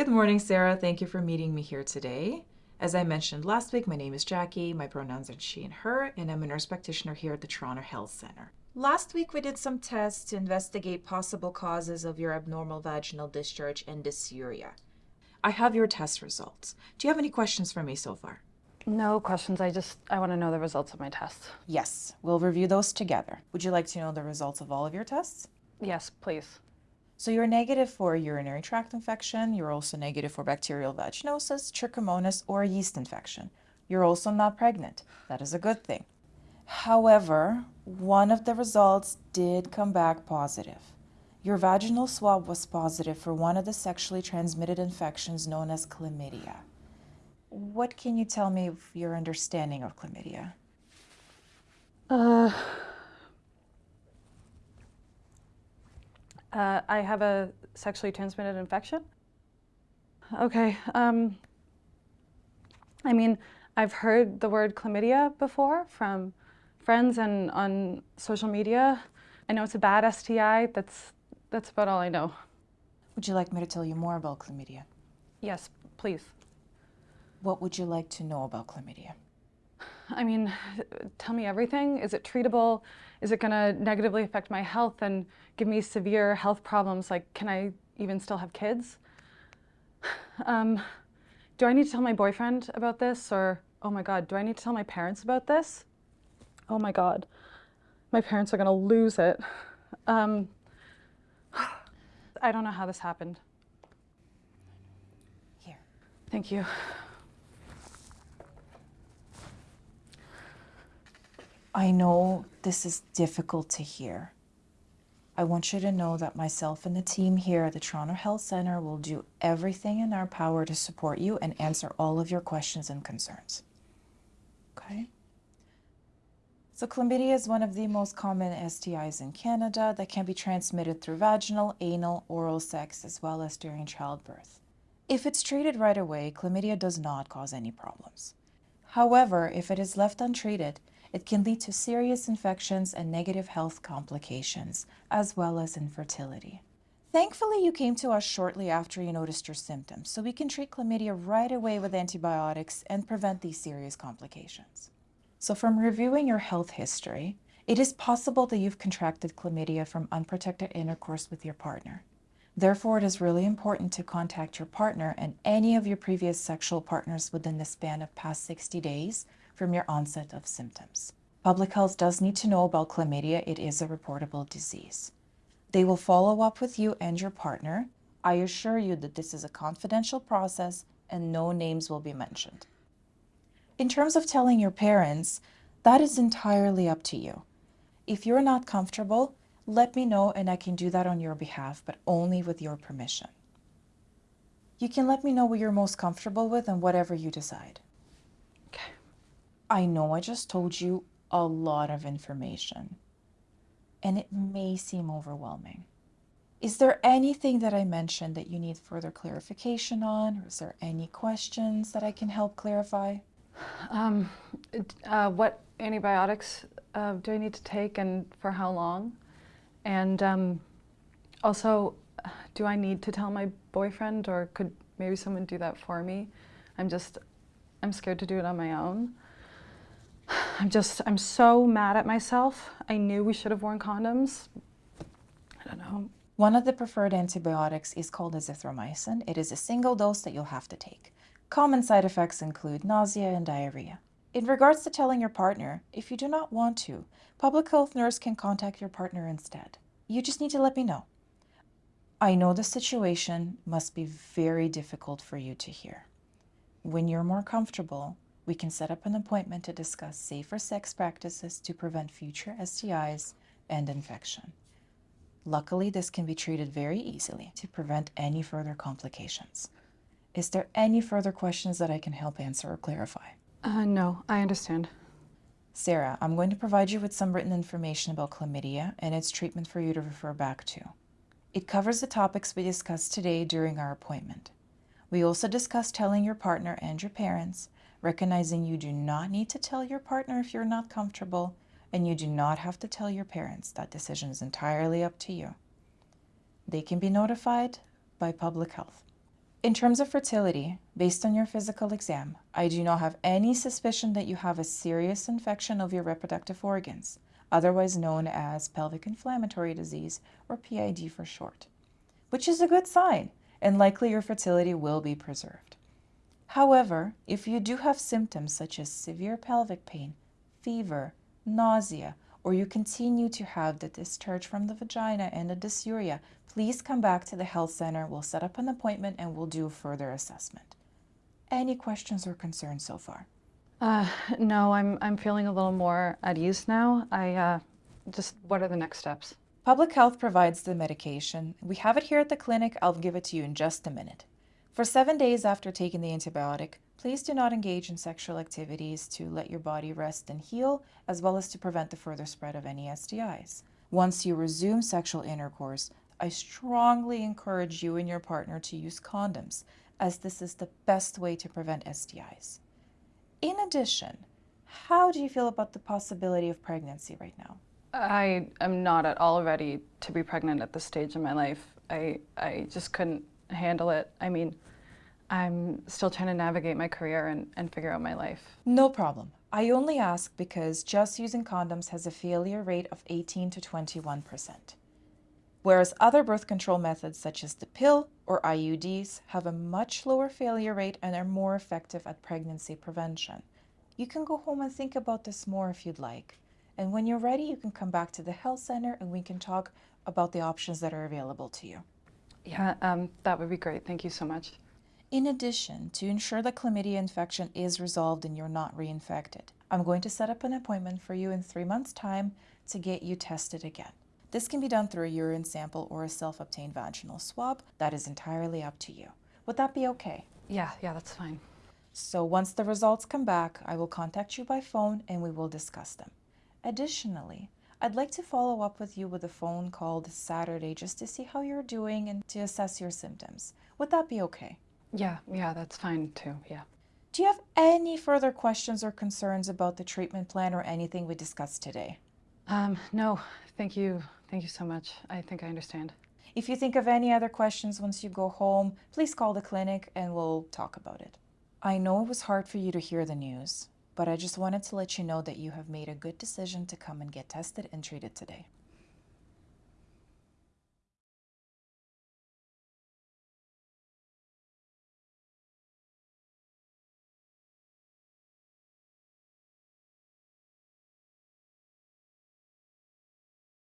Good morning, Sarah. Thank you for meeting me here today. As I mentioned last week, my name is Jackie. My pronouns are she and her, and I'm a nurse practitioner here at the Toronto Health Center. Last week, we did some tests to investigate possible causes of your abnormal vaginal discharge and dysuria. I have your test results. Do you have any questions for me so far? No questions. I just I want to know the results of my tests. Yes, we'll review those together. Would you like to know the results of all of your tests? Yes, please. So you're negative for urinary tract infection. You're also negative for bacterial vaginosis, trichomonas, or yeast infection. You're also not pregnant. That is a good thing. However, one of the results did come back positive. Your vaginal swab was positive for one of the sexually transmitted infections known as chlamydia. What can you tell me of your understanding of chlamydia? Uh, uh, I have a sexually transmitted infection. Okay. Um, I mean, I've heard the word chlamydia before from friends and on social media. I know it's a bad STI. That's that's about all I know. Would you like me to tell you more about chlamydia? Yes, please. What would you like to know about chlamydia? I mean, tell me everything. Is it treatable? Is it going to negatively affect my health and give me severe health problems? Like, can I even still have kids? Um, do I need to tell my boyfriend about this? Or, oh my God, do I need to tell my parents about this? Oh my God, my parents are going to lose it. Um, I don't know how this happened. Here. Thank you. I know this is difficult to hear. I want you to know that myself and the team here at the Toronto Health Center will do everything in our power to support you and answer all of your questions and concerns. Okay? So chlamydia is one of the most common STIs in Canada that can be transmitted through vaginal, anal, oral sex, as well as during childbirth. If it's treated right away, chlamydia does not cause any problems. However, if it is left untreated, it can lead to serious infections and negative health complications, as well as infertility. Thankfully, you came to us shortly after you noticed your symptoms, so we can treat chlamydia right away with antibiotics and prevent these serious complications. So from reviewing your health history, it is possible that you've contracted chlamydia from unprotected intercourse with your partner. Therefore, it is really important to contact your partner and any of your previous sexual partners within the span of past 60 days from your onset of symptoms. Public health does need to know about chlamydia. It is a reportable disease. They will follow up with you and your partner. I assure you that this is a confidential process and no names will be mentioned. In terms of telling your parents, that is entirely up to you. If you're not comfortable, let me know and I can do that on your behalf, but only with your permission. You can let me know what you're most comfortable with and whatever you decide. I know I just told you a lot of information, and it may seem overwhelming. Is there anything that I mentioned that you need further clarification on, or is there any questions that I can help clarify? Um, uh, what antibiotics uh, do I need to take and for how long? And um, also, do I need to tell my boyfriend or could maybe someone do that for me? I'm just, I'm scared to do it on my own. I'm just, I'm so mad at myself. I knew we should have worn condoms. I don't know. One of the preferred antibiotics is called azithromycin. It is a single dose that you'll have to take. Common side effects include nausea and diarrhea. In regards to telling your partner, if you do not want to, public health nurse can contact your partner instead. You just need to let me know. I know the situation must be very difficult for you to hear. When you're more comfortable, we can set up an appointment to discuss safer sex practices to prevent future STIs and infection. Luckily, this can be treated very easily to prevent any further complications. Is there any further questions that I can help answer or clarify? Uh, no, I understand. Sarah, I'm going to provide you with some written information about chlamydia and its treatment for you to refer back to. It covers the topics we discussed today during our appointment. We also discussed telling your partner and your parents, recognizing you do not need to tell your partner if you're not comfortable, and you do not have to tell your parents. That decision is entirely up to you. They can be notified by public health. In terms of fertility, based on your physical exam, I do not have any suspicion that you have a serious infection of your reproductive organs, otherwise known as pelvic inflammatory disease or PID for short, which is a good sign and likely your fertility will be preserved. However, if you do have symptoms such as severe pelvic pain, fever, nausea, or you continue to have the discharge from the vagina and the dysuria, please come back to the health center. We'll set up an appointment and we'll do further assessment. Any questions or concerns so far? Uh, no, I'm, I'm feeling a little more at ease now. I uh, just, what are the next steps? Public Health provides the medication. We have it here at the clinic. I'll give it to you in just a minute. For seven days after taking the antibiotic, please do not engage in sexual activities to let your body rest and heal, as well as to prevent the further spread of any STIs. Once you resume sexual intercourse, I strongly encourage you and your partner to use condoms, as this is the best way to prevent STIs. In addition, how do you feel about the possibility of pregnancy right now? I am not at all ready to be pregnant at this stage in my life. I, I just couldn't handle it. I mean, I'm still trying to navigate my career and, and figure out my life. No problem. I only ask because just using condoms has a failure rate of 18 to 21%. Whereas other birth control methods such as the pill or IUDs have a much lower failure rate and are more effective at pregnancy prevention. You can go home and think about this more if you'd like. And when you're ready, you can come back to the health center and we can talk about the options that are available to you. Yeah, um, that would be great. Thank you so much. In addition, to ensure the chlamydia infection is resolved and you're not reinfected, I'm going to set up an appointment for you in three months' time to get you tested again. This can be done through a urine sample or a self-obtained vaginal swab. That is entirely up to you. Would that be okay? Yeah, yeah, that's fine. So once the results come back, I will contact you by phone and we will discuss them. Additionally, I'd like to follow up with you with a phone call this Saturday just to see how you're doing and to assess your symptoms. Would that be okay? Yeah, yeah, that's fine too. Yeah. Do you have any further questions or concerns about the treatment plan or anything we discussed today? Um, no, thank you. Thank you so much. I think I understand. If you think of any other questions once you go home, please call the clinic and we'll talk about it. I know it was hard for you to hear the news, but I just wanted to let you know that you have made a good decision to come and get tested and treated today.